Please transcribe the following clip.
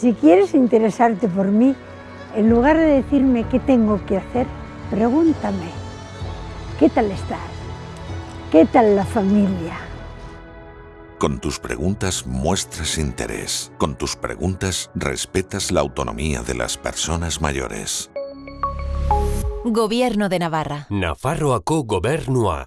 Si quieres interesarte por mí, en lugar de decirme qué tengo que hacer, pregúntame, ¿qué tal estás? ¿Qué tal la familia? Con tus preguntas muestras interés. Con tus preguntas respetas la autonomía de las personas mayores. Gobierno de Navarra. Nafarroako gobernua.